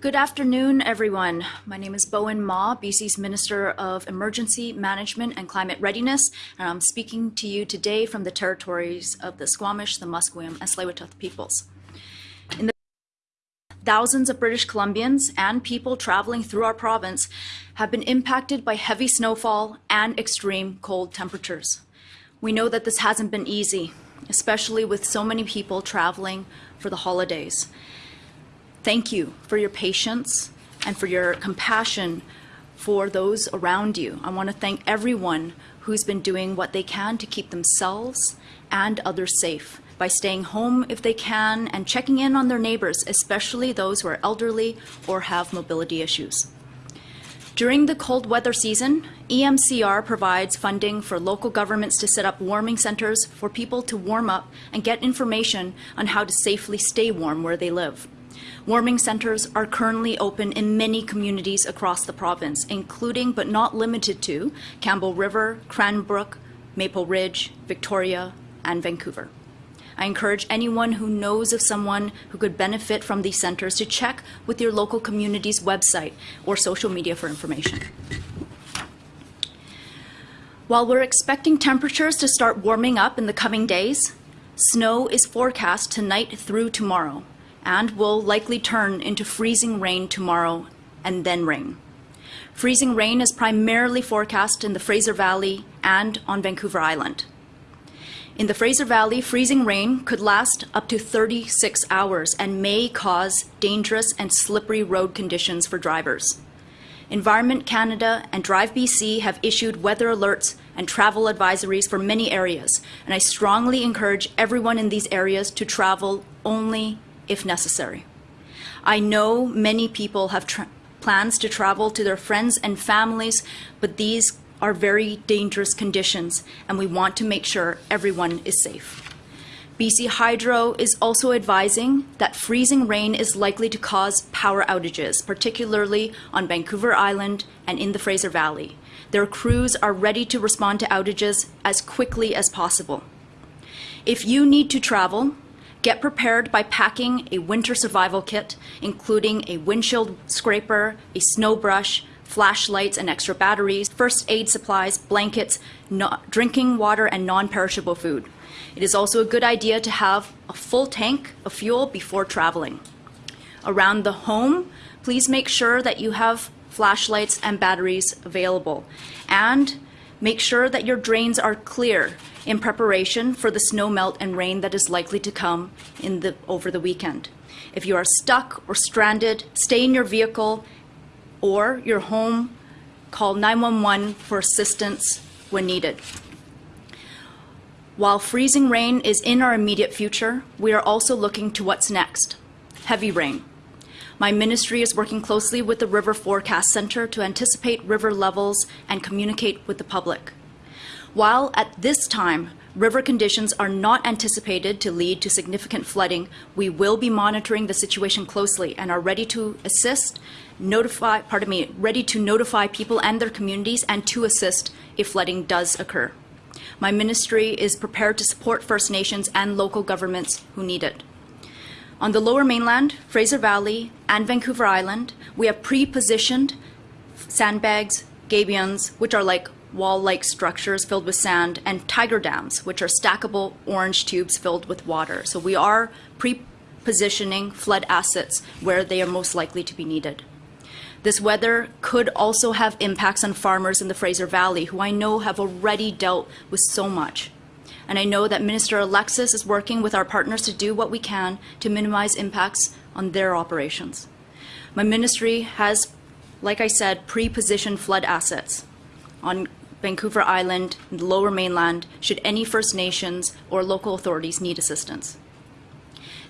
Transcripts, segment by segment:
Good afternoon, everyone. My name is Bowen Ma, BC's Minister of Emergency Management and Climate Readiness, and I'm speaking to you today from the territories of the Squamish, the Musqueam, and tsleil peoples. In the Thousands of British Columbians and people traveling through our province have been impacted by heavy snowfall and extreme cold temperatures. We know that this hasn't been easy, especially with so many people traveling for the holidays. Thank you for your patience and for your compassion for those around you. I want to thank everyone who's been doing what they can to keep themselves and others safe by staying home if they can and checking in on their neighbors, especially those who are elderly or have mobility issues. During the cold weather season, EMCR provides funding for local governments to set up warming centers for people to warm up and get information on how to safely stay warm where they live. Warming centers are currently open in many communities across the province, including but not limited to Campbell River, Cranbrook, Maple Ridge, Victoria, and Vancouver. I encourage anyone who knows of someone who could benefit from these centers to check with your local community's website or social media for information. While we're expecting temperatures to start warming up in the coming days, snow is forecast tonight through tomorrow and will likely turn into freezing rain tomorrow and then rain. Freezing rain is primarily forecast in the Fraser Valley and on Vancouver Island. In the Fraser Valley, freezing rain could last up to 36 hours and may cause dangerous and slippery road conditions for drivers. Environment Canada and Drive BC have issued weather alerts and travel advisories for many areas, and I strongly encourage everyone in these areas to travel only if necessary. I know many people have plans to travel to their friends and families, but these are very dangerous conditions, and we want to make sure everyone is safe. BC Hydro is also advising that freezing rain is likely to cause power outages, particularly on Vancouver Island and in the Fraser Valley. Their crews are ready to respond to outages as quickly as possible. If you need to travel, Get prepared by packing a winter survival kit, including a windshield scraper, a snow brush, flashlights and extra batteries, first aid supplies, blankets, no drinking water, and non-perishable food. It is also a good idea to have a full tank of fuel before traveling. Around the home, please make sure that you have flashlights and batteries available. And make sure that your drains are clear in preparation for the snow melt and rain that is likely to come in the, over the weekend. If you are stuck or stranded, stay in your vehicle or your home, call 911 for assistance when needed. While freezing rain is in our immediate future, we are also looking to what's next, heavy rain. My ministry is working closely with the River Forecast Center to anticipate river levels and communicate with the public. While at this time, river conditions are not anticipated to lead to significant flooding, we will be monitoring the situation closely and are ready to assist, notify, pardon me, ready to notify people and their communities and to assist if flooding does occur. My ministry is prepared to support First Nations and local governments who need it. On the lower mainland, Fraser Valley, and Vancouver Island, we have pre-positioned sandbags, gabions, which are like wall-like structures filled with sand, and tiger dams, which are stackable orange tubes filled with water. So we are pre-positioning flood assets where they are most likely to be needed. This weather could also have impacts on farmers in the Fraser Valley, who I know have already dealt with so much. And I know that Minister Alexis is working with our partners to do what we can to minimize impacts on their operations. My ministry has, like I said, pre-positioned flood assets on Vancouver Island, and the Lower Mainland should any First Nations or local authorities need assistance.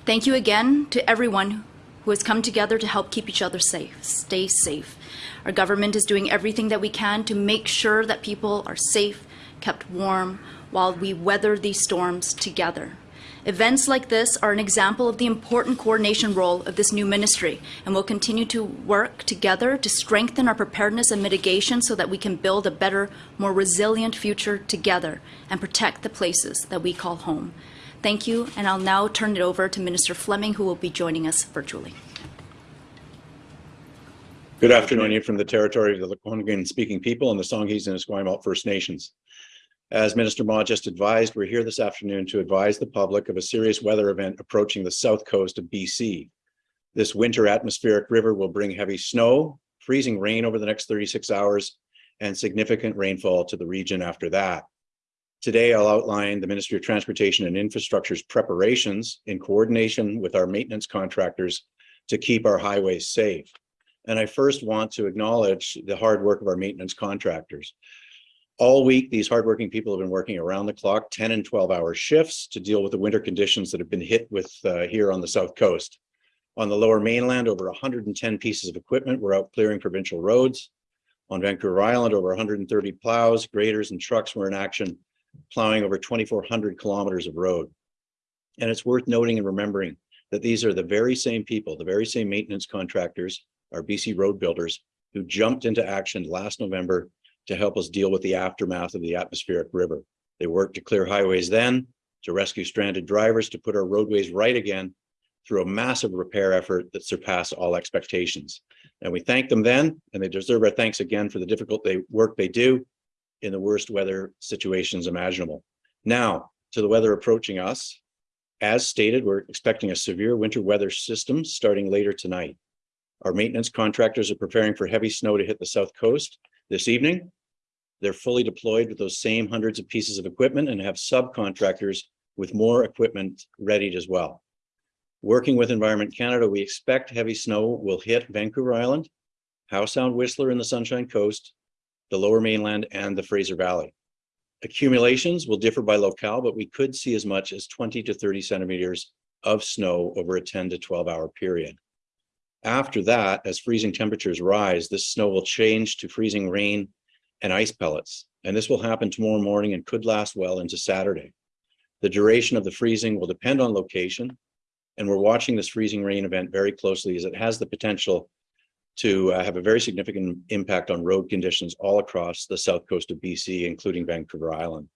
Thank you again to everyone who has come together to help keep each other safe, stay safe. Our government is doing everything that we can to make sure that people are safe, kept warm, while we weather these storms together. Events like this are an example of the important coordination role of this new ministry, and we'll continue to work together to strengthen our preparedness and mitigation so that we can build a better, more resilient future together and protect the places that we call home. Thank you, and I'll now turn it over to Minister Fleming, who will be joining us virtually. Good afternoon from the territory of the Lekwungen speaking people and the Songhees and Esquimalt First Nations. As Minister Ma just advised, we're here this afternoon to advise the public of a serious weather event approaching the south coast of BC. This winter atmospheric river will bring heavy snow, freezing rain over the next 36 hours, and significant rainfall to the region after that. Today, I'll outline the Ministry of Transportation and Infrastructure's preparations in coordination with our maintenance contractors to keep our highways safe. And I first want to acknowledge the hard work of our maintenance contractors. All week, these hardworking people have been working around the clock, 10 and 12 hour shifts to deal with the winter conditions that have been hit with uh, here on the South Coast. On the lower mainland, over 110 pieces of equipment were out clearing provincial roads. On Vancouver Island, over 130 plows, graders, and trucks were in action, plowing over 2,400 kilometers of road. And it's worth noting and remembering that these are the very same people, the very same maintenance contractors, our BC road builders, who jumped into action last November to help us deal with the aftermath of the atmospheric river. They worked to clear highways then, to rescue stranded drivers, to put our roadways right again through a massive repair effort that surpassed all expectations. And we thank them then, and they deserve our thanks again for the difficult they, work they do in the worst weather situations imaginable. Now, to the weather approaching us. As stated, we're expecting a severe winter weather system starting later tonight. Our maintenance contractors are preparing for heavy snow to hit the south coast this evening. They're fully deployed with those same hundreds of pieces of equipment and have subcontractors with more equipment readied as well. Working with Environment Canada, we expect heavy snow will hit Vancouver Island, Howe Sound Whistler in the Sunshine Coast, the lower mainland and the Fraser Valley. Accumulations will differ by locale, but we could see as much as 20 to 30 centimeters of snow over a 10 to 12 hour period. After that, as freezing temperatures rise, this snow will change to freezing rain and ice pellets. And this will happen tomorrow morning and could last well into Saturday. The duration of the freezing will depend on location. And we're watching this freezing rain event very closely as it has the potential to uh, have a very significant impact on road conditions all across the south coast of BC, including Vancouver Island.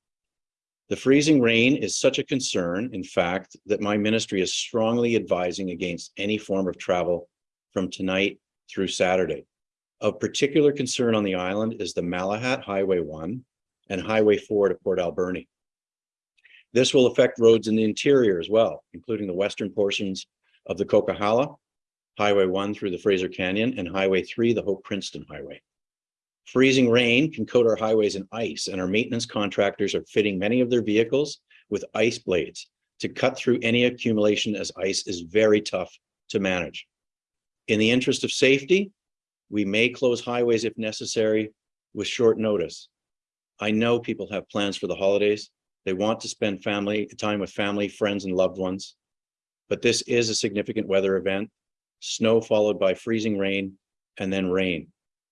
The freezing rain is such a concern, in fact, that my ministry is strongly advising against any form of travel from tonight through Saturday. Of particular concern on the island is the Malahat Highway 1 and Highway 4 to Port Alberni. This will affect roads in the interior as well, including the western portions of the Coquihalla, Highway 1 through the Fraser Canyon, and Highway 3, the Hope Princeton Highway. Freezing rain can coat our highways in ice, and our maintenance contractors are fitting many of their vehicles with ice blades to cut through any accumulation as ice is very tough to manage. In the interest of safety, we may close highways if necessary with short notice. I know people have plans for the holidays. They want to spend family time with family, friends, and loved ones. But this is a significant weather event, snow followed by freezing rain and then rain.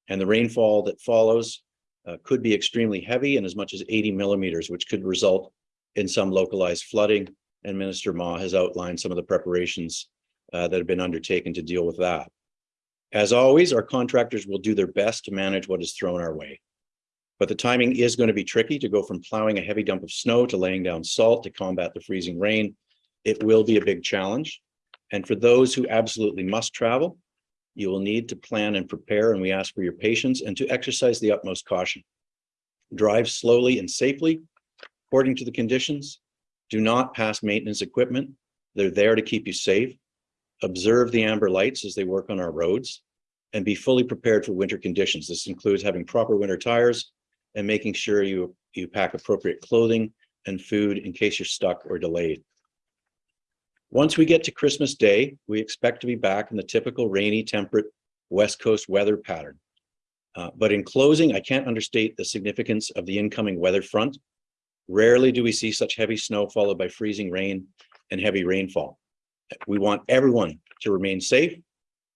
And the rainfall that follows uh, could be extremely heavy and as much as 80 millimeters, which could result in some localized flooding. And Minister Ma has outlined some of the preparations uh, that have been undertaken to deal with that. As always, our contractors will do their best to manage what is thrown our way. But the timing is going to be tricky to go from plowing a heavy dump of snow to laying down salt to combat the freezing rain. It will be a big challenge. And for those who absolutely must travel, you will need to plan and prepare, and we ask for your patience and to exercise the utmost caution. Drive slowly and safely, according to the conditions. Do not pass maintenance equipment. They're there to keep you safe observe the amber lights as they work on our roads, and be fully prepared for winter conditions. This includes having proper winter tires and making sure you, you pack appropriate clothing and food in case you're stuck or delayed. Once we get to Christmas Day, we expect to be back in the typical rainy, temperate West Coast weather pattern. Uh, but in closing, I can't understate the significance of the incoming weather front. Rarely do we see such heavy snow followed by freezing rain and heavy rainfall. We want everyone to remain safe.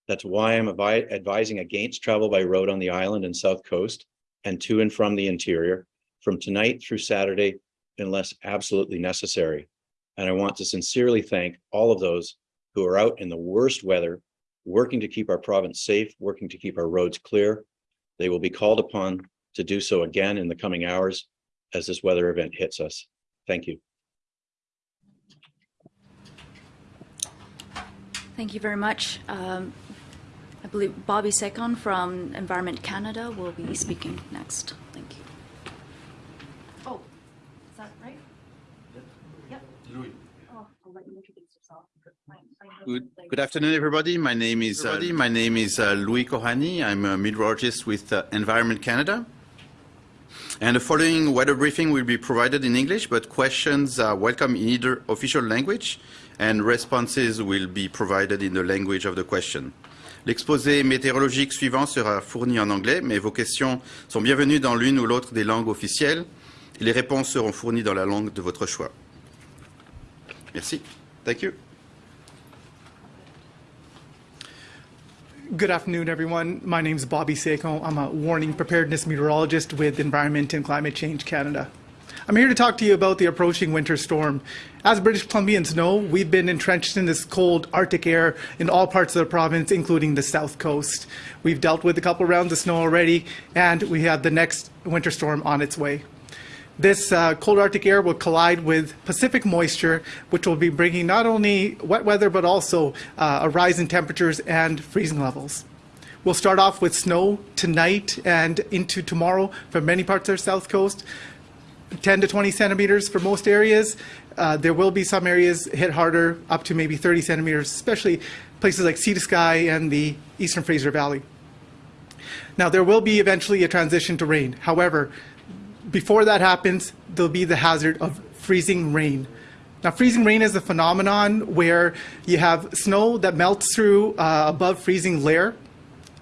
That's why I'm advising against travel by road on the island and south coast and to and from the interior from tonight through Saturday unless absolutely necessary. And I want to sincerely thank all of those who are out in the worst weather, working to keep our province safe, working to keep our roads clear. They will be called upon to do so again in the coming hours as this weather event hits us. Thank you. Thank you very much. Um, I believe Bobby Sekhon from Environment Canada will be speaking next. Thank you. Oh, is that right? Yep. Oh, I'll let you introduce yourself. Good, good afternoon, everybody. My name is uh, my name is uh, Louis Kohani. I'm a meteorologist with uh, Environment Canada. And the following weather briefing will be provided in English, but questions are welcome in either official language, and responses will be provided in the language of the question. L'exposé météorologique suivant sera fourni en anglais, mais vos questions sont bienvenues dans l'une ou l'autre des langues officielles. Les réponses seront fournies dans la langue de votre choix. Merci. Thank you. Good afternoon, everyone. My name is Bobby Seiko. I'm a warning preparedness meteorologist with Environment and Climate Change Canada. I'm here to talk to you about the approaching winter storm. As British Columbians know, we've been entrenched in this cold Arctic air in all parts of the province, including the south coast. We've dealt with a couple rounds of snow already, and we have the next winter storm on its way. This uh, cold Arctic air will collide with Pacific moisture, which will be bringing not only wet weather, but also uh, a rise in temperatures and freezing levels. We'll start off with snow tonight and into tomorrow for many parts of the south coast, 10 to 20 centimeters for most areas. Uh, there will be some areas hit harder, up to maybe 30 centimeters, especially places like Sea to Sky and the eastern Fraser Valley. Now, there will be eventually a transition to rain. However, before that happens, there'll be the hazard of freezing rain. Now, freezing rain is a phenomenon where you have snow that melts through uh, above freezing layer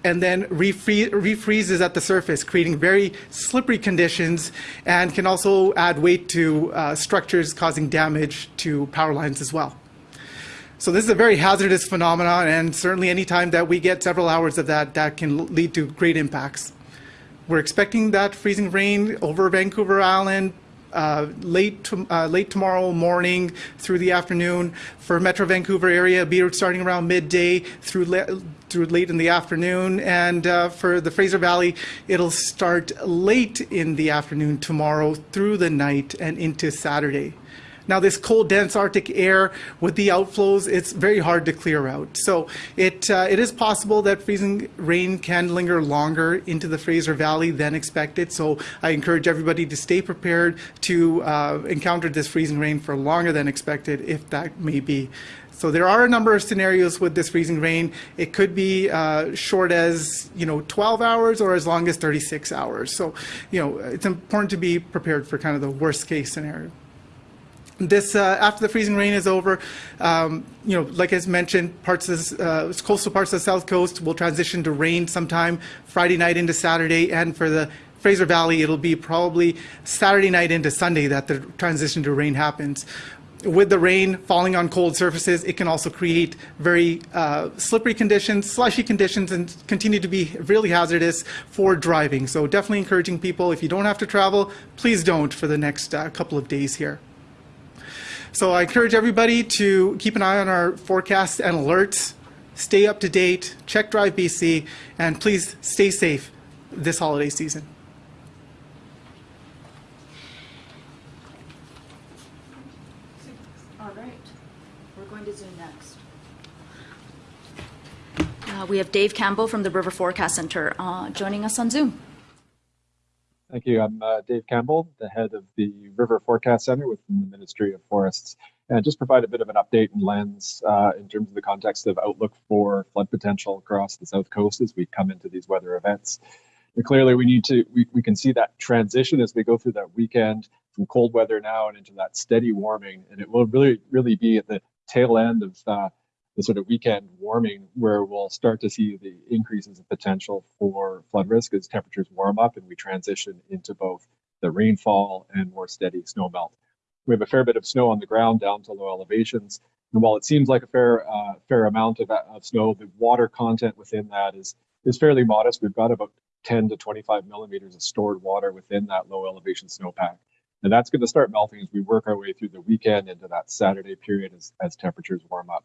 and then refree refreezes at the surface, creating very slippery conditions and can also add weight to uh, structures causing damage to power lines as well. So this is a very hazardous phenomenon, and certainly any time that we get several hours of that, that can lead to great impacts. We're expecting that freezing rain over Vancouver Island uh, late to, uh, late tomorrow morning through the afternoon for Metro Vancouver area. Be starting around midday through through late in the afternoon, and uh, for the Fraser Valley, it'll start late in the afternoon tomorrow through the night and into Saturday. Now, this cold, dense Arctic air with the outflows, it's very hard to clear out. So it, uh, it is possible that freezing rain can linger longer into the Fraser Valley than expected. So I encourage everybody to stay prepared to uh, encounter this freezing rain for longer than expected, if that may be. So there are a number of scenarios with this freezing rain. It could be uh, short as you know 12 hours or as long as 36 hours. So you know it's important to be prepared for kind of the worst case scenario this uh, after the freezing rain is over, um, you know, like as mentioned, parts of uh, coastal parts of the south coast will transition to rain sometime Friday night into Saturday, and for the Fraser Valley, it'll be probably Saturday night into Sunday that the transition to rain happens. With the rain falling on cold surfaces, it can also create very uh, slippery conditions, slushy conditions, and continue to be really hazardous for driving. So definitely encouraging people, if you don't have to travel, please don't for the next uh, couple of days here. So I encourage everybody to keep an eye on our forecasts and alerts, stay up to date, check Drive BC, and please stay safe this holiday season. All right, we're going to Zoom next. Uh, we have Dave Campbell from the River Forecast Center uh, joining us on Zoom. Thank you. I'm uh, Dave Campbell, the head of the River Forecast Center within the Ministry of Forests, and just provide a bit of an update and lens uh, in terms of the context of outlook for flood potential across the South Coast as we come into these weather events. And clearly, we need to we, we can see that transition as we go through that weekend from cold weather now and into that steady warming, and it will really really be at the tail end of uh, the sort of weekend warming where we'll start to see the increases of potential for flood risk as temperatures warm up and we transition into both the rainfall and more steady snow melt. We have a fair bit of snow on the ground down to low elevations. And while it seems like a fair uh, fair amount of, of snow, the water content within that is is fairly modest. We've got about 10 to 25 millimeters of stored water within that low elevation snowpack. And that's going to start melting as we work our way through the weekend into that Saturday period as, as temperatures warm up.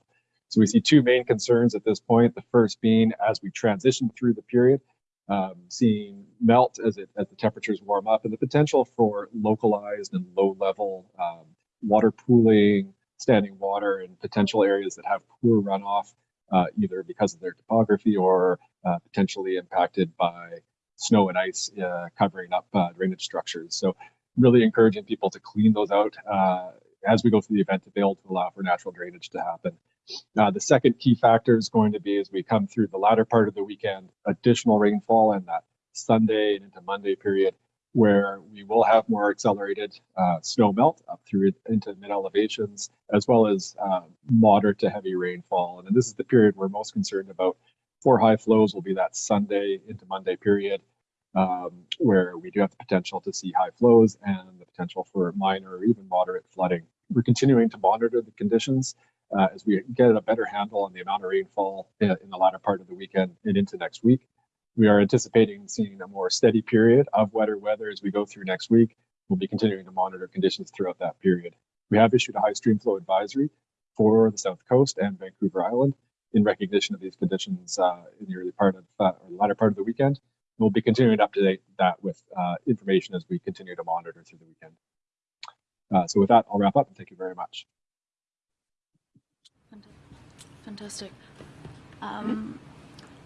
So we see two main concerns at this point. The first being as we transition through the period, um, seeing melt as it as the temperatures warm up, and the potential for localized and low-level um, water pooling, standing water, and potential areas that have poor runoff uh, either because of their topography or uh, potentially impacted by snow and ice uh, covering up uh, drainage structures. So really encouraging people to clean those out uh, as we go through the event to be able to allow for natural drainage to happen. Uh, the second key factor is going to be as we come through the latter part of the weekend, additional rainfall in that Sunday and into Monday period where we will have more accelerated uh, snow melt up through into mid elevations, as well as uh, moderate to heavy rainfall. And this is the period we're most concerned about. For high flows will be that Sunday into Monday period, um, where we do have the potential to see high flows and the potential for minor or even moderate flooding. We're continuing to monitor the conditions uh, as we get a better handle on the amount of rainfall in, in the latter part of the weekend and into next week. We are anticipating seeing a more steady period of wetter weather as we go through next week. We'll be continuing to monitor conditions throughout that period. We have issued a high stream flow advisory for the South Coast and Vancouver Island in recognition of these conditions uh, in the early part of uh, or the latter part of the weekend. We'll be continuing to update that with uh, information as we continue to monitor through the weekend. Uh, so with that, I'll wrap up and thank you very much. Fantastic. Um,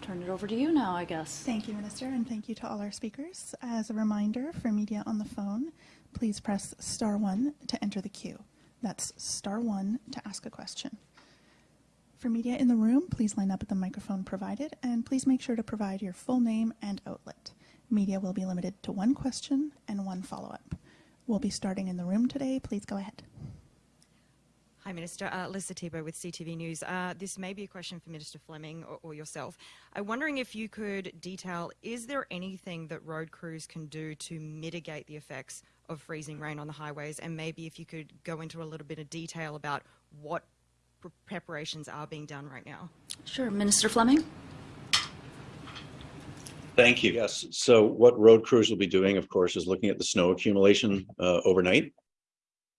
turn it over to you now, I guess. Thank you, Minister, and thank you to all our speakers. As a reminder for media on the phone, please press star one to enter the queue. That's star one to ask a question. For media in the room, please line up at the microphone provided, and please make sure to provide your full name and outlet. Media will be limited to one question and one follow-up. We'll be starting in the room today. Please go ahead. Hi, Minister. Uh, Lisa Tebow with CTV News. Uh, this may be a question for Minister Fleming or, or, yourself. I'm wondering if you could detail, is there anything that road crews can do to mitigate the effects of freezing rain on the highways? And maybe if you could go into a little bit of detail about what pre preparations are being done right now. Sure. Minister Fleming? Thank you. Yes. So what road crews will be doing, of course, is looking at the snow accumulation uh, overnight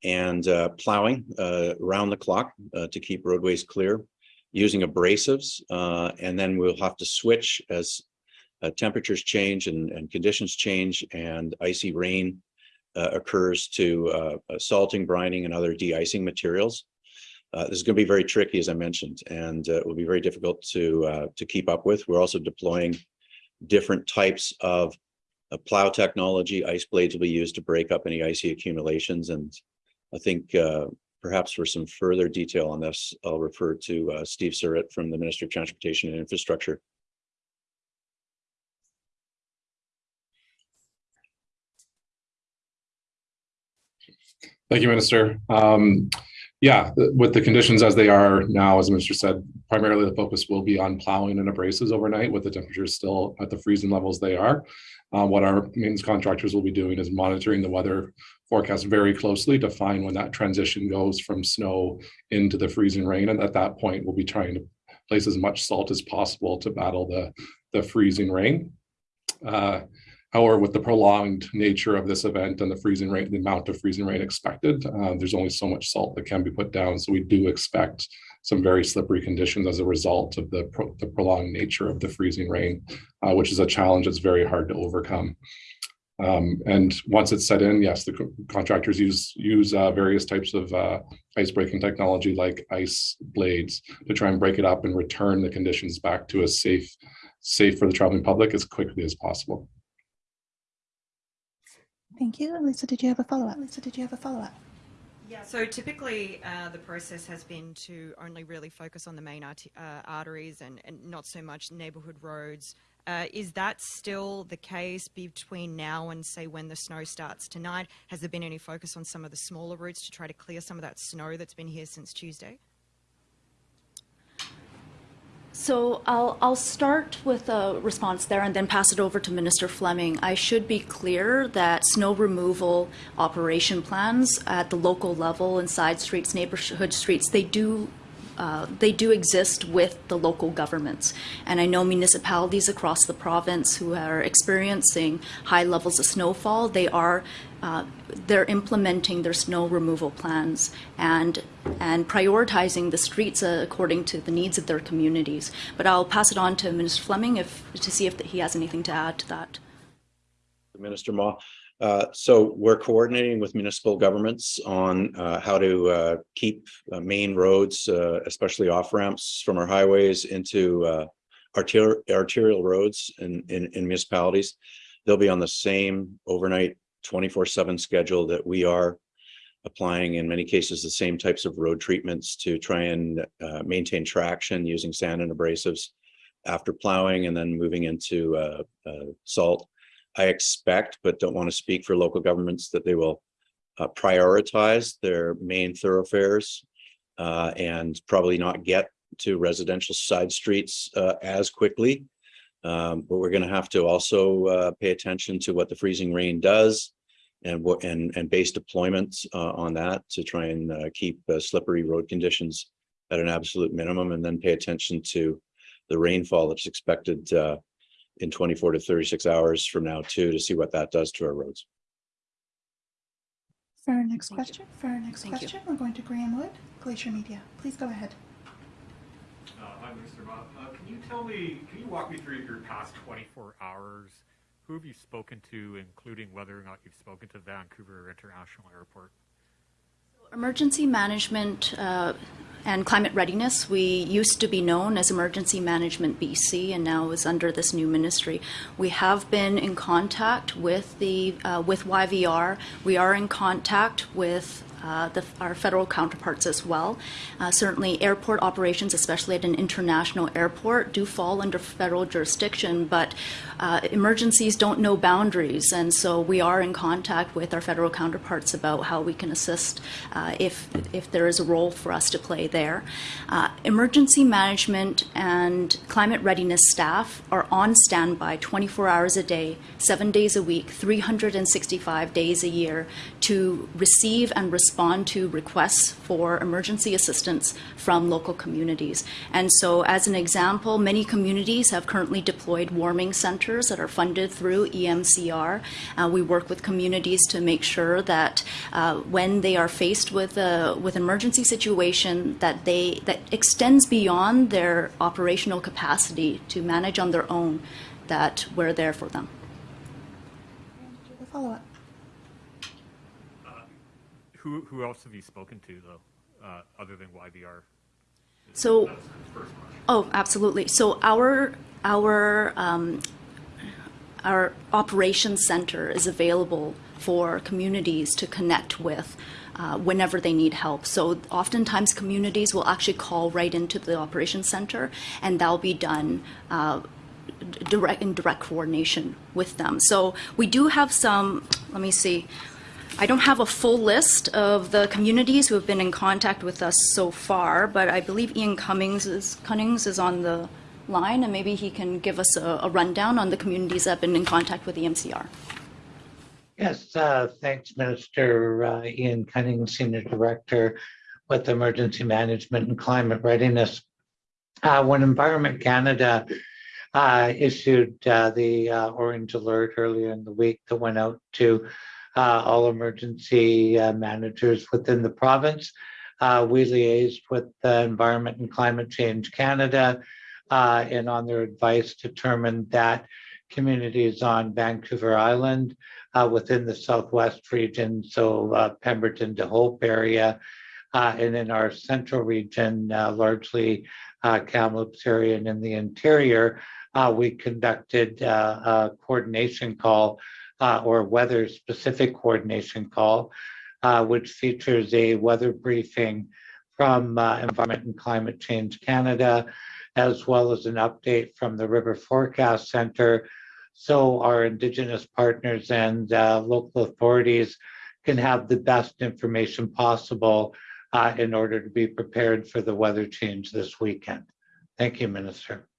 and uh, plowing uh, around the clock uh, to keep roadways clear, using abrasives, uh, and then we'll have to switch as uh, temperatures change and, and, conditions change and icy rain uh, occurs to salting, brining, and other de-icing materials. this is going to be very tricky, as I mentioned, and it will be very difficult to to keep up with. We're also deploying different types of plow technology. Ice blades will be used to break up any icy accumulations and I think uh, perhaps for some further detail on this, I'll refer to uh, Steve Surratt from the Ministry of Transportation and Infrastructure. Thank you, Minister. Um, yeah, with the conditions as they are now, as the Minister said, primarily the focus will be on plowing and abrasives overnight with the temperatures still at the freezing levels they are. Uh, what our maintenance contractors will be doing is monitoring the weather forecast very closely to find when that transition goes from snow into the freezing rain. And at that point, we'll be trying to place as much salt as possible to battle the, the freezing rain. Uh, However, with the prolonged nature of this event and the freezing rate, the amount of freezing rain expected, uh, there's only so much salt that can be put down. So we do expect some very slippery conditions as a result of the, pro the prolonged nature of the freezing rain, uh, which is a challenge that's very hard to overcome. Um, and once it's set in, yes, the co contractors use use uh, various types of uh, ice breaking technology like ice blades to try and break it up and return the conditions back to a safe, safe for the traveling public as quickly as possible. Thank you. Lisa, did you have a follow-up? Lisa, did you have a follow-up? Yeah, so typically uh, the process has been to only really focus on the main art uh, arteries and, and, not so much neighbourhood roads. Uh, is that still the case between now and say when the snow starts tonight? Has there been any focus on some of the smaller routes to try to clear some of that snow that's been here since Tuesday? So I'll, I'll start with a response there and then pass it over to Minister Fleming. I should be clear that snow removal operation plans at the local level in side streets, neighborhood streets, they do uh, they do exist with the local governments. And I know municipalities across the province who are experiencing high levels of snowfall, they are uh, they're implementing their snow removal plans and and prioritizing the streets uh, according to the needs of their communities. But I'll pass it on to Minister Fleming if to see if he has anything to add to that. Minister Ma, Uh, so we're coordinating with municipal governments on uh, how to uh, keep uh, main roads, uh, especially off ramps from our highways into uh, arterial arterial roads in, in, in municipalities. They'll be on the same overnight 24/7 schedule that we are applying in many cases the same types of road treatments to try and maintain traction using sand and abrasives after plowing and then moving into salt. I expect, but don't want to speak for local governments, that they will uh, prioritize their main thoroughfares uh, and probably not get to residential side streets uh, as quickly. Um, but we're going to have to also uh, pay attention to what the freezing rain does and what and and base deployments uh, on that to try and uh, keep slippery road conditions at an absolute minimum, and then pay attention to the rainfall that's expected in 24 to 36 hours from now too, to see what that does to our roads. For our next Thank you. question, for our next Thank you. question, we're going to Graham Wood, Glacier Media. Please go ahead. Uh, Hi, Mr. Bob. Uh, Can you tell me, can you walk me through your past 24 hours? Who have you spoken to, including whether or not you've spoken to Vancouver International Airport? Emergency management uh, and climate readiness, we used to be known as Emergency Management BC and now is under this new ministry. We have been in contact with the uh, with YVR. We are in contact with uh, the, our federal counterparts as well. Uh, certainly, airport operations, especially at an international airport, do fall under federal jurisdiction, but uh, emergencies don't know boundaries, and so we are in contact with our federal counterparts about how we can assist uh, if if there is a role for us to play there. Uh, emergency management and climate readiness staff are on standby 24 hours a day, seven days a week, 365 days a year to receive and respond to requests for emergency assistance from local communities. And so, as an example, many communities have currently deployed warming centers that are funded through EMCR. Uh, we work with communities to make sure that uh, when they are faced with a with an emergency situation, that they that extends beyond their operational capacity to manage on their own, that we're there for them. Follow-up. Who, who else have you spoken to, though, uh, other than YVR? So. Oh, absolutely. So our our um, our operations center is available for communities to connect with uh, whenever they need help. So oftentimes communities will actually call right into the operations center, and that'll be done. Uh, direct in direct coordination with them. So we do have some. Let me see. I don't have a full list of the communities who have been in contact with us so far, but I believe Ian Cummings is, Cummings is on the line, and maybe he can give us a, a rundown on the communities that have been in contact with the MCR. Yes, uh, thanks, Minister uh, Ian Cunning, Senior Director with Emergency Management and Climate Readiness. Uh, When Environment Canada uh, issued uh, the uh, orange alert earlier in the week that went out to uh, all emergency uh, managers within the province, uh, we liaised with the Environment and Climate Change Canada uh, and on their advice determined that communities on Vancouver Island uh, within the southwest region, so uh, Pemberton to Hope area, and in our central region, largely Kamloops area and in the interior, we conducted a coordination call uh, or weather-specific coordination call, uh, which features a weather briefing from uh, Environment and Climate Change Canada, as well as an update from the River Forecast Center so our Indigenous partners and uh, local authorities can have the best information possible uh, in order to be prepared for the weather change this weekend. Thank you, Minister.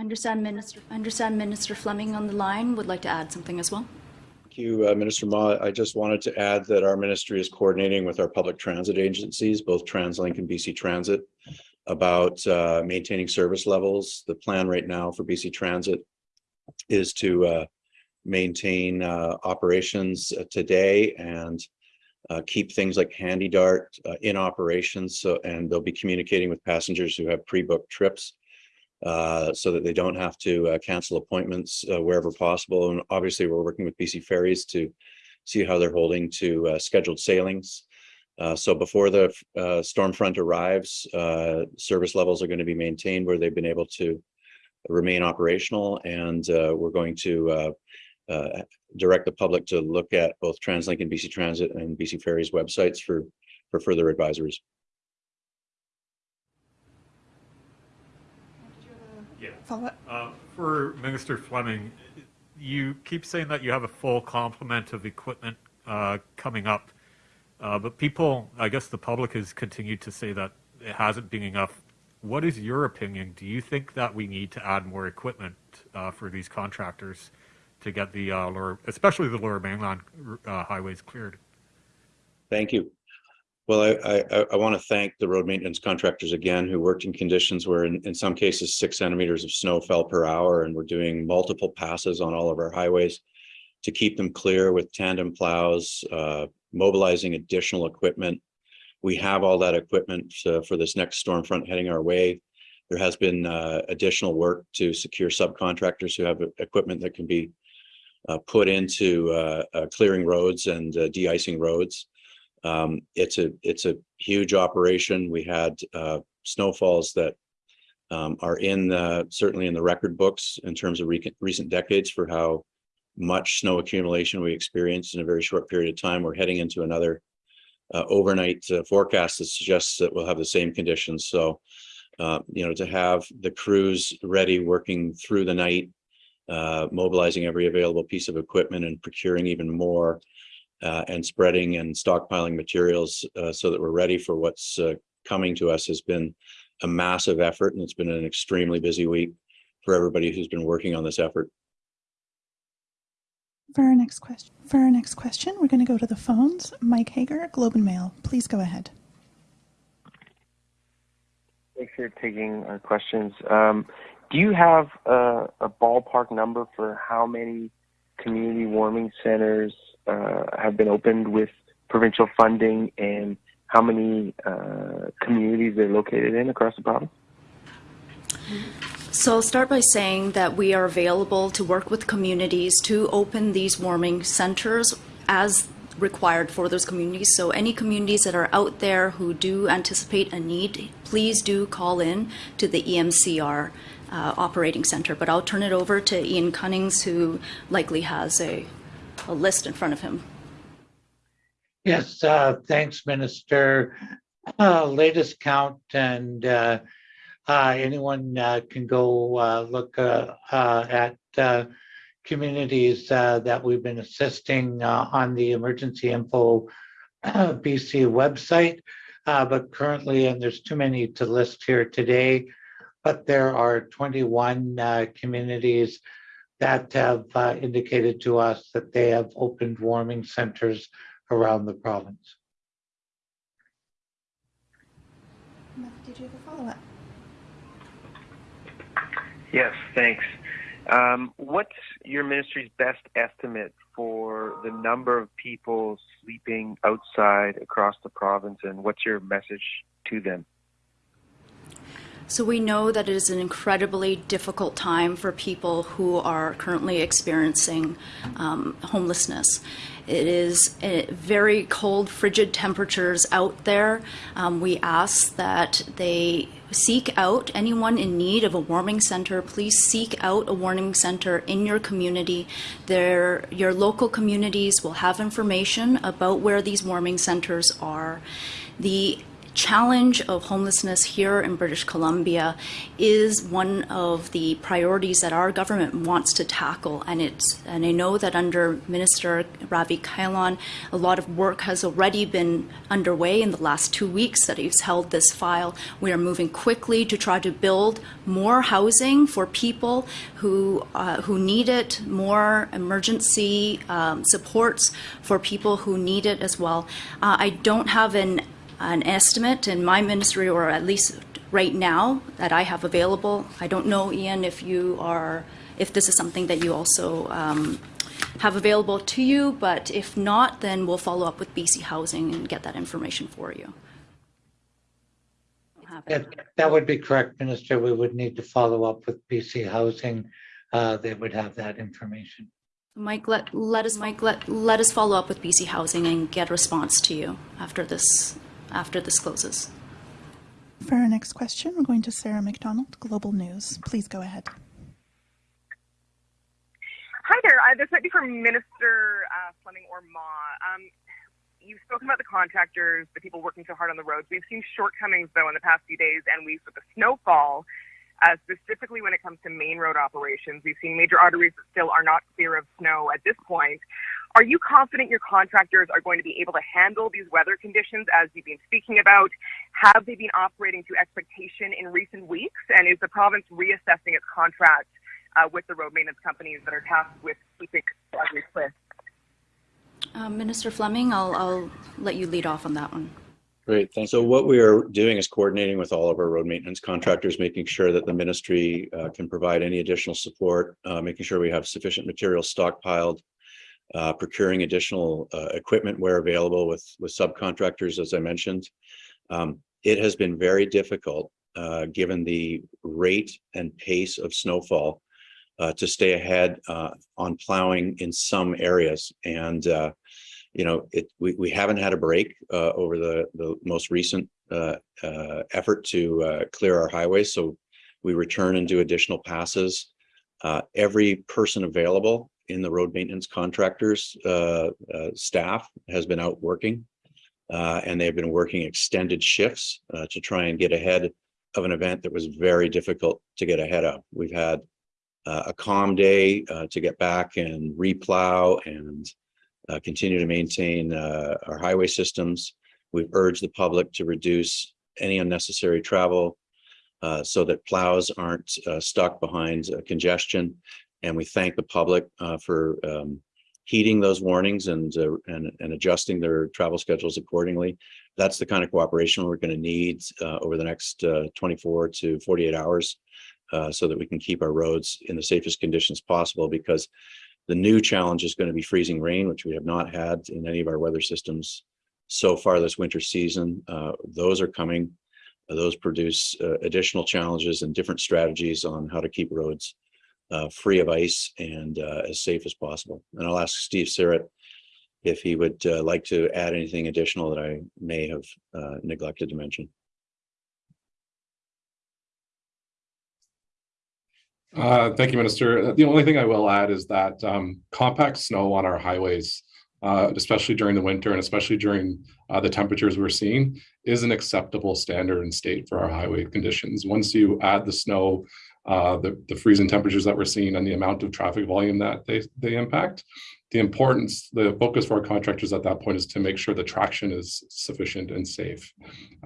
Understand Minister, understand Minister Fleming on the line would like to add something as well. Thank you, uh, Minister Ma. I just wanted to add that our ministry is coordinating with our public transit agencies, both TransLink and BC Transit, about uh, maintaining service levels. The plan right now for BC Transit is to uh, maintain uh, operations uh, today and uh, keep things like HandyDART in operations. So, and they'll be communicating with passengers who have pre-booked trips. Uh, so that they don't have to uh, cancel appointments uh, wherever possible. And obviously, we're working with BC Ferries to see how they're holding to uh, scheduled sailings. Uh, so before the uh, storm front arrives, service levels are going to be maintained where they've been able to remain operational, and we're going to direct the public to look at both TransLink and BC Transit and BC Ferries websites for for further advisories. Follow-up? Uh, For Minister Fleming, you keep saying that you have a full complement of equipment uh, coming up, uh, but people, I guess the public has continued to say that it hasn't been enough. What is your opinion? Do you think that we need to add more equipment uh, for these contractors to get the uh, lower, especially the lower mainland uh, highways cleared? Thank you. Well, I, I, I want to thank the road maintenance contractors again, who worked in conditions where in, in some cases, six centimeters of snow fell per hour, and we're doing multiple passes on all of our highways to keep them clear with tandem plows, uh, mobilizing additional equipment. We have all that equipment uh, for this next storm front heading our way. There has been uh, additional work to secure subcontractors who have equipment that can be uh, put into uh, uh, clearing roads and de-icing roads. Um, it's a it's a huge operation. We had uh, snowfalls that um, are in the, certainly in the record books in terms of re recent decades for how much snow accumulation we experienced in a very short period of time. We're heading into another uh, overnight uh, forecast that suggests that we'll have the same conditions. So, uh, you know, to have the crews ready, working through the night, uh, mobilizing every available piece of equipment and procuring even more uh, and spreading and stockpiling materials uh, so that we're ready for what's uh, coming to us has been a massive effort and it's been an extremely busy week for everybody who's been working on this effort. For our next question, for our next question, we're going to go to the phones. Mike Hager, Globe and Mail. Please go ahead. Thanks for taking our questions. Um, do you have a, a, ballpark number for how many community warming centers uh, have been opened with provincial funding and how many uh, communities they're located in across the province? So I'll start by saying that we are available to work with communities to open these warming centers as required for those communities. So any communities that are out there who do anticipate a need, please do call in to the EMCR uh, operating center. But I'll turn it over to Ian Cunnings, who likely has a, a list in front of him. Yes, uh, thanks, Minister. Uh, latest count, and uh, uh anyone uh, can go uh, look at communities that we've been assisting on the Emergency Info BC website. but currently, and there's too many to list here today, but there are 21 communities that have indicated to us that they have opened warming centers around the province. Did you have a follow-up? Yes, thanks. Um, what's your ministry's best estimate for the number of people sleeping outside across the province, and what's your message to them? So we know that it is an incredibly difficult time for people who are currently experiencing um, homelessness. It is very cold, frigid temperatures out there. Um, we ask that they seek out anyone in need of a warming center. Please seek out a warming center in your community. There, your local communities will have information about where these warming centers are. The challenge of homelessness here in British Columbia is one of the priorities that our government wants to tackle. And it's and I know that under Minister Ravi Kahlon a lot of work has already been underway in the last two weeks that he's held this file. We are moving quickly to try to build more housing for people who uh, who need it, more emergency um, supports for people who need it as well. Uh, I don't have an an estimate in my ministry, or at least right now that I have available. I don't know, Ian, if you are, if this is something that you also um, have available to you, but if not, then we'll follow up with BC Housing and get that information for you. That, that would be correct, Minister. We would need to follow up with BC Housing. Uh, They would have that information. Mike, let, let us, Mike, let, let us follow up with BC Housing and get a response to you after this, after this closes. For our next question, we're going to Sarah McDonald, Global News. Please go ahead. Hi there. Uh, this might be for Minister uh, Fleming or Ma. Um, you've spoken about the contractors, the people working so hard on the roads. We've seen shortcomings, though, in the past few days and weeks with the snowfall, uh, specifically when it comes to main road operations. We've seen major arteries that still are not clear of snow at this point. Are you confident your contractors are going to be able to handle these weather conditions as you've been speaking about? Have they been operating to expectation in recent weeks? And is the province reassessing its contract uh, with the road maintenance companies that are tasked with keeping arteries clear? Uh, Minister Fleming, I'll, I'll let you lead off on that one. Great, thanks. So what we are doing is coordinating with all of our road maintenance contractors, making sure that the ministry uh, can provide any additional support, uh, making sure we have sufficient material stockpiled, uh, procuring additional uh, equipment where available with, with subcontractors, as I mentioned. Um, It has been very difficult, uh, given the rate and pace of snowfall, uh, to stay ahead uh, on plowing in some areas. And uh, you know, it, we, we haven't had a break over the, the most recent effort to clear our highways. So we return and do additional passes. Every person available in the road maintenance contractors uh, uh, staff has been out working. Uh, and they've been working extended shifts uh, to try and get ahead of an event that was very difficult to get ahead of. We've had uh, a calm day to get back and replow and continue to maintain our highway systems. We've urged the public to reduce any unnecessary travel uh, so that plows aren't uh, stuck behind uh, congestion. And we thank the public uh, for um, heeding those warnings and, uh, and, and adjusting their travel schedules accordingly. That's the kind of cooperation we're going to need uh, over the next uh, 24 to 48 hours uh, so that we can keep our roads in the safest conditions possible because the new challenge is going to be freezing rain, which we have not had in any of our weather systems so far this winter season. Uh, those are coming. Those produce additional challenges and different strategies on how to keep roads uh, free of ice and uh, as safe as possible. And I'll ask Steve Sirrett if he would uh, like to add anything additional that I may have uh, neglected to mention. Uh, Thank you, Minister. The only thing I will add is that um, compact snow on our highways, uh, especially during the winter and especially during uh, the temperatures we're seeing, is an acceptable standard and state for our highway conditions. Once you add the snow, uh, the, the freezing temperatures that we're seeing and the amount of traffic volume that they, they impact, the importance, the focus for our contractors at that point is to make sure the traction is sufficient and safe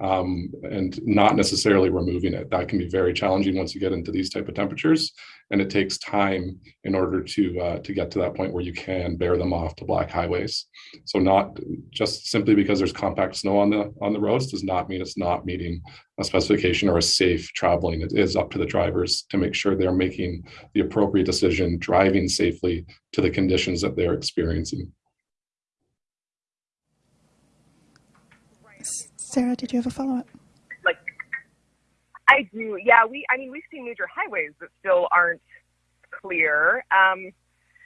um, and not necessarily removing it. That can be very challenging once you get into these type of temperatures. And it takes time in order to uh, to get to that point where you can bare them off to black highways. So not just simply because there's compact snow on the on the roads does not mean it's not meeting a specification or a safe traveling. It is up to the drivers to make sure they're making the appropriate decision, driving safely to the conditions that they're experiencing. Sarah, did you have a follow-up? Like, I do. Yeah, we. I mean, we've seen major highways that still aren't clear um,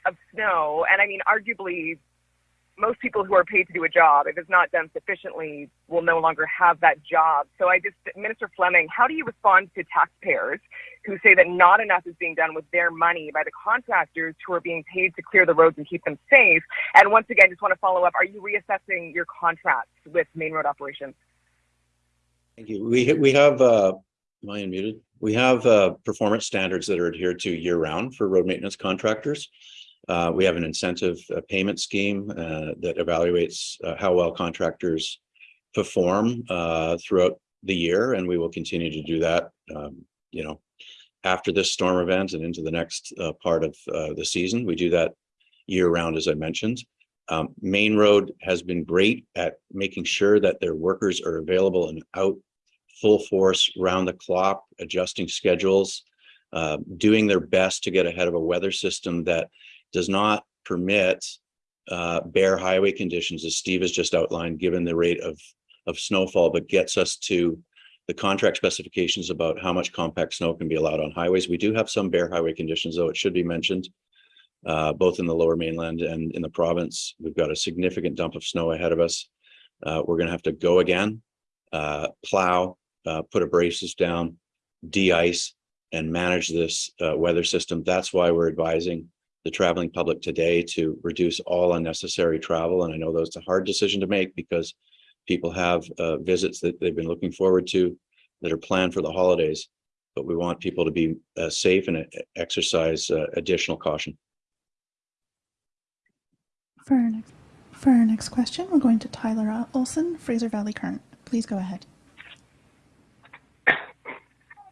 of snow, and I mean, arguably, most people who are paid to do a job, if it's not done sufficiently, will no longer have that job. So I just, Minister Fleming, how do you respond to taxpayers who say that not enough is being done with their money by the contractors who are being paid to clear the roads and keep them safe? And once again, just want to follow up, are you reassessing your contracts with main road operations? Thank you. We, we have, uh, am I unmuted? We have, uh, performance standards that are adhered to year round for road maintenance contractors. Uh, we have an incentive uh, payment scheme, uh, that evaluates, uh, how well contractors perform, uh, throughout the year, and we will continue to do that, um, you know, after this storm event and into the next, part of, the season. We do that year round, as I mentioned. Um, Mainroad has been great at making sure that their workers are available and out full force round the clock, adjusting schedules, uh, doing their best to get ahead of a weather system that does not permit uh, bare highway conditions, as Steve has just outlined, given the rate of, of snowfall, but gets us to the contract specifications about how much compact snow can be allowed on highways. We do have some bare highway conditions, though it should be mentioned. Uh, both in the lower mainland and in the province, we've got a significant dump of snow ahead of us. Uh, we're gonna have to go again, uh, plow, uh, put abrasives down, de-ice, and manage this uh, weather system. That's why we're advising the traveling public today to reduce all unnecessary travel. And I know that's a hard decision to make because people have uh, visits that they've been looking forward to that are planned for the holidays. But we want people to be uh, safe and uh, exercise uh, additional caution. For our next, for our next question, we're going to Tyler Olson, Fraser Valley Current. Please go ahead.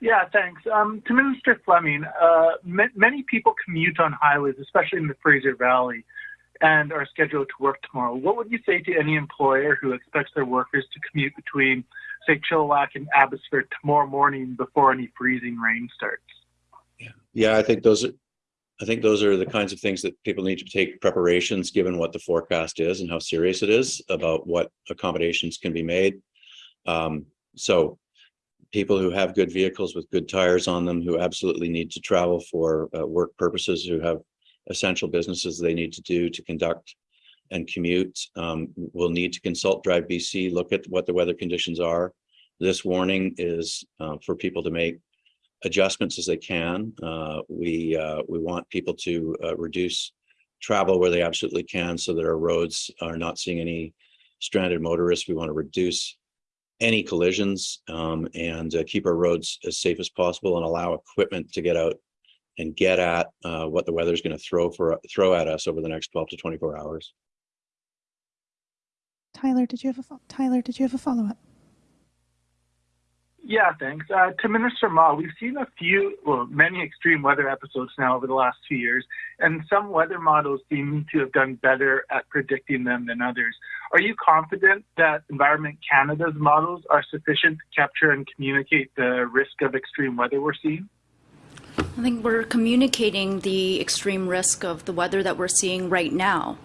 Yeah, thanks. Um, to Minister Fleming, uh, m- many people commute on highways, especially in the Fraser Valley, and are scheduled to work tomorrow. What would you say to any employer who expects their workers to commute between, say, Chilliwack and Abbotsford tomorrow morning before any freezing rain starts? Yeah, yeah I think those are, I think those are the kinds of things that people need to take preparations, given what the forecast is and how serious it is about what accommodations can be made. Um, so people who have good vehicles with good tires on them, who absolutely need to travel for uh, work purposes, who have essential businesses they need to do to conduct and commute, um, will need to consult Drive BC, look at what the weather conditions are. This warning is uh, for people to make adjustments as they can. Uh, we uh, we want people to uh, reduce travel where they absolutely can so that our roads are not seeing any stranded motorists. We want to reduce any collisions um, and uh, keep our roads as safe as possible and allow equipment to get out and get at uh, what the weather is going to throw for throw at us over the next 12 to 24 hours. Tyler, did you have a Tyler? Did you have a follow up? Yeah, thanks. Uh, to Minister Ma, we've seen a few, well, many extreme weather episodes now over the last two years, and some weather models seem to have done better at predicting them than others. Are you confident that Environment Canada's models are sufficient to capture and communicate the risk of extreme weather we're seeing? I think we're communicating the extreme risk of the weather that we're seeing right now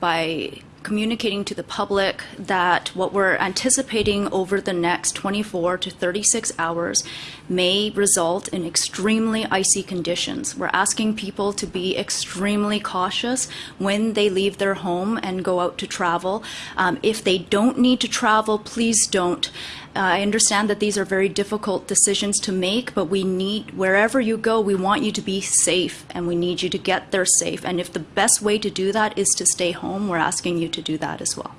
by communicating to the public that what we're anticipating over the next 24 to 36 hours may result in extremely icy conditions. We're asking people to be extremely cautious when they leave their home and go out to travel. Um, if they don't need to travel, please don't. Uh, I understand that these are very difficult decisions to make, but we need, wherever you go, we want you to be safe and we need you to get there safe. And if the best way to do that is to stay home, we're asking you to do that as well.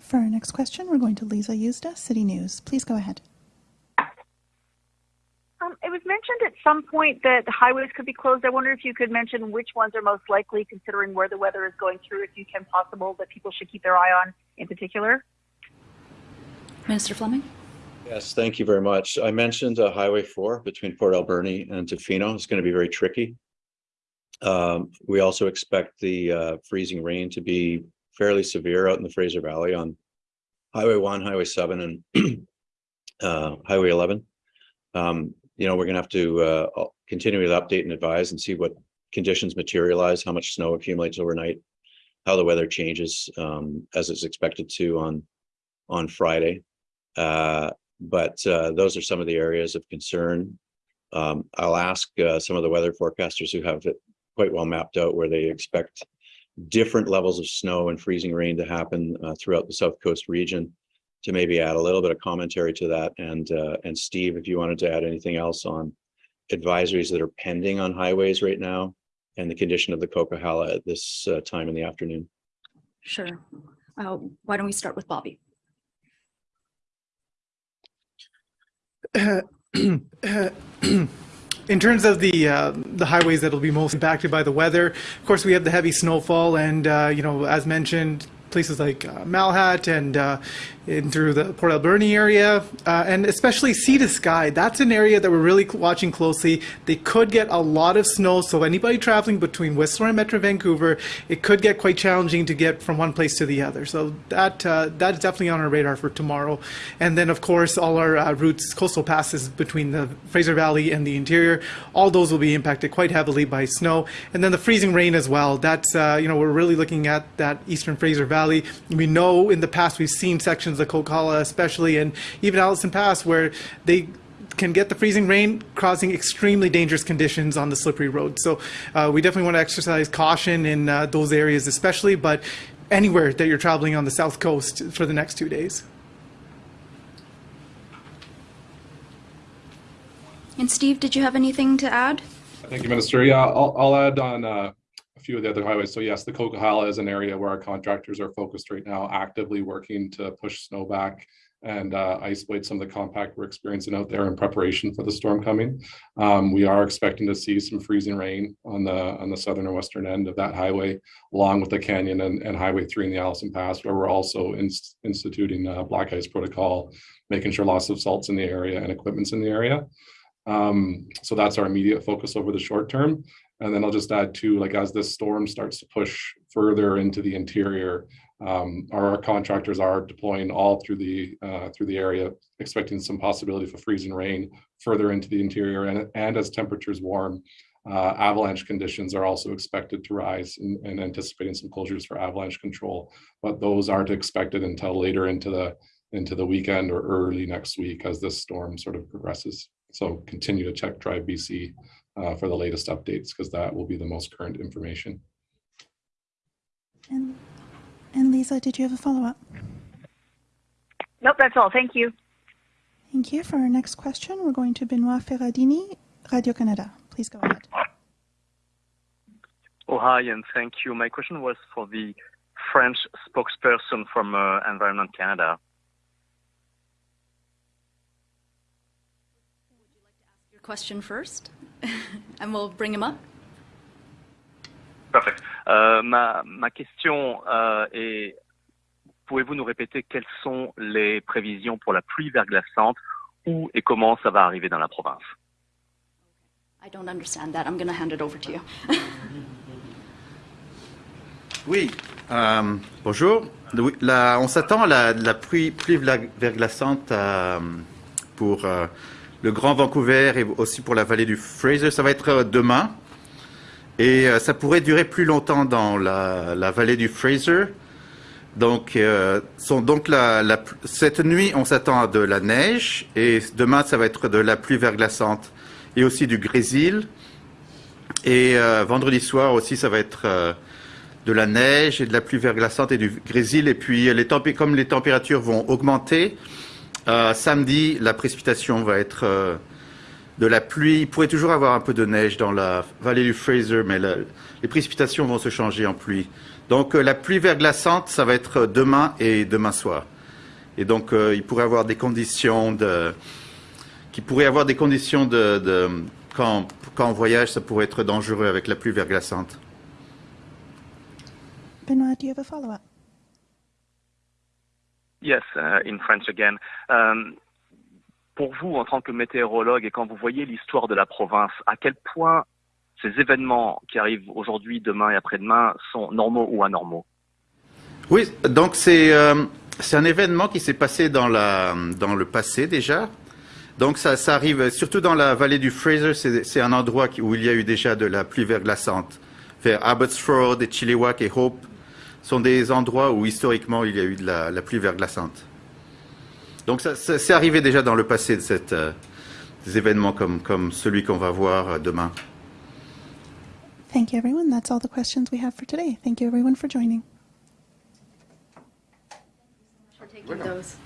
For our next question, we're going to Lisa Yuzda, City News. Please go ahead. Um, it was mentioned at some point that the highways could be closed. I wonder if you could mention which ones are most likely, considering where the weather is going through, if you can possible, that people should keep their eye on in particular. Minister Fleming? Yes, thank you very much. I mentioned uh, Highway 4 between Port Alberni and Tofino. It's going to be very tricky. Um, we also expect the uh, freezing rain to be fairly severe out in the Fraser Valley on Highway 1, Highway 7, and uh, Highway 11. Um, you know, we're going to have to uh, continue to update and advise and see what conditions materialize, how much snow accumulates overnight, how the weather changes um, as it's expected to on on Friday. Uh, but uh, those are some of the areas of concern. Um, I'll ask uh, some of the weather forecasters who have it quite well mapped out where they expect different levels of snow and freezing rain to happen uh, throughout the South Coast region to maybe add a little bit of commentary to that. And, uh, and Steve, if you wanted to add anything else on advisories that are pending on highways right now and the condition of the Coquihalla at this uh, time in the afternoon. Sure. Uh, why don't we start with Bobby? in terms of the uh, the highways that will be most impacted by the weather, of course, we have the heavy snowfall, and uh, you know, as mentioned, places like uh, Malahat and uh, in through the Port Alberni area, uh, and especially Sea to Sky. That's an area that we're really watching closely. They could get a lot of snow, so anybody traveling between Whistler and Metro Vancouver, it could get quite challenging to get from one place to the other. So that uh, that is definitely on our radar for tomorrow. And then, of course, all our uh, routes, coastal passes between the Fraser Valley and the interior, all those will be impacted quite heavily by snow. And then the freezing rain as well. That's uh, you know we're really looking at that eastern Fraser Valley. We know in the past we've seen sections of Coquihalla, especially, and even Allison Pass, where they can get the freezing rain, causing extremely dangerous conditions on the slippery road. So uh, we definitely want to exercise caution in uh, those areas, especially, but anywhere that you're traveling on the south coast for the next two days. And Steve, did you have anything to add? Thank you, Minister. Yeah, I'll, I'll add on uh, a few of the other highways. So yes, the Coquihalla is an area where our contractors are focused right now, actively working to push snow back and uh, isolate some of the compact we're experiencing out there in preparation for the storm coming. Um, we are expecting to see some freezing rain on the on the southern and western end of that highway, along with the canyon and, and Highway 3 in the Allison Pass, where we're also inst instituting a black ice protocol, making sure lots of salts in the area and equipment's in the area. Um, so that's our immediate focus over the short term. And then I'll just add too, like as this storm starts to push further into the interior, um, our contractors are deploying all through the uh, through the area, expecting some possibility for freezing rain further into the interior. And, and as temperatures warm, uh, avalanche conditions are also expected to rise and, and anticipating some closures for avalanche control. But those aren't expected until later into the into the weekend or early next week as this storm sort of progresses. So continue to check Drive BC uh, for the latest updates because that will be the most current information. And, and Lisa, did you have a follow-up? Nope, that's all. Thank you. Thank you. For our next question, we're going to Benoit Ferradini, Radio-Canada. Please go ahead. Oh, hi, and thank you. My question was for the French spokesperson from uh, Environment Canada. Question first, and we'll bring him up. Parfait. Euh, ma, ma question euh, est, pouvez-vous nous répéter quelles sont les prévisions pour la pluie verglaçante, où et comment ça va arriver dans la province? I don't understand that. I'm going to hand it over to you. Oui, euh, bonjour. Oui, la- on s'attend à la, la pluie, pluie verglaçante euh, pour euh, le Grand Vancouver et aussi pour la vallée du Fraser. Ça va être euh, demain. Et euh, ça pourrait durer plus longtemps dans la, vallée du Fraser. Donc, euh, donc la, cette nuit, on s'attend à de la neige et demain, ça va être de la pluie verglaçante et aussi du grésil. Et vendredi soir aussi, ça va être de la neige et de la pluie verglaçante et du grésil. Et puis, les comme les températures vont augmenter, euh, samedi, la précipitation va être euh, de la pluie. Il pourrait toujours avoir un peu de neige dans la vallée du Fraser, mais les précipitations vont se changer en pluie. Donc, euh, la pluie verglaçante, ça va être demain et demain soir. Et donc, il pourrait avoir des conditions qui pourrait avoir des conditions de, quand, on voyage, ça pourrait être dangereux avec la pluie verglaçante. Benoit, do you have a follow-up? Yes, uh, in French again. Um, pour vous, en tant que météorologue, et quand vous voyez l'histoire de la province, à quel point ces événements qui arrivent aujourd'hui, demain et après-demain sont normaux ou anormaux? Oui, donc c'est euh, un événement qui s'est passé dans le passé déjà. Donc ça, ça arrive surtout dans la vallée du Fraser, c'est un endroit où il y a eu déjà de la pluie verglaçante. Vers Abbotsford et Chilliwack et Hope sont des endroits où historiquement il y a eu de la, la pluie verglaçante. Donc ça, ça- c'est arrivé déjà dans le passé de cette, euh, des événements comme comme celui qu'on va voir euh, demain. Thank you, everyone. That's all the questions we have for today. Thank you, everyone, for joining. For taking those.